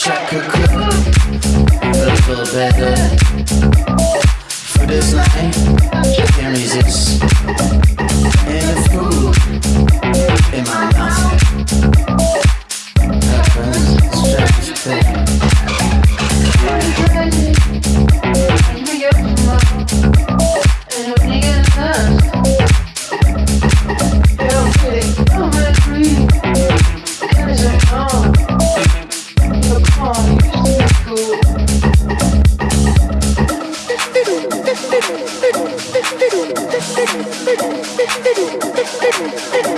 Wish I could cook a little better for this night. Thank you.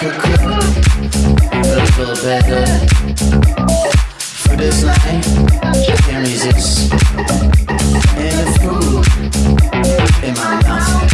A little better for this night. Can't resist. In my mouth